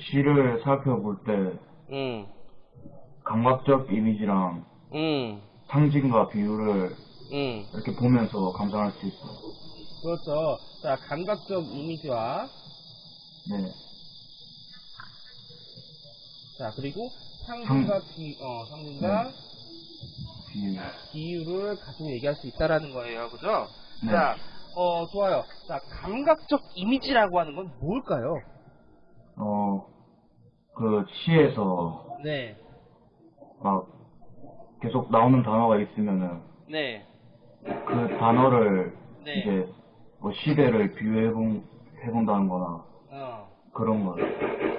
시를 살펴볼 때 음, 감각적 이미지랑 음, 상징과 비유를 음. 이렇게 보면서 감상할 수 있어요. 그렇죠. 자, 감각적 이미지와, 네. 자, 그리고 상징과 비, 어, 상징과 네. 비유를 가지고 얘기할 수 있다라는 거예요. 그죠? 네. 자, 어, 좋아요. 자, 감각적 이미지라고 하는 건 뭘까요? 어, 그 시에서 네, 막 계속 나오는 단어가 있으면은 네, 그 단어를 네. 이제 뭐 시대를 비유해본 해본다는 거나 어. 그런 거예요.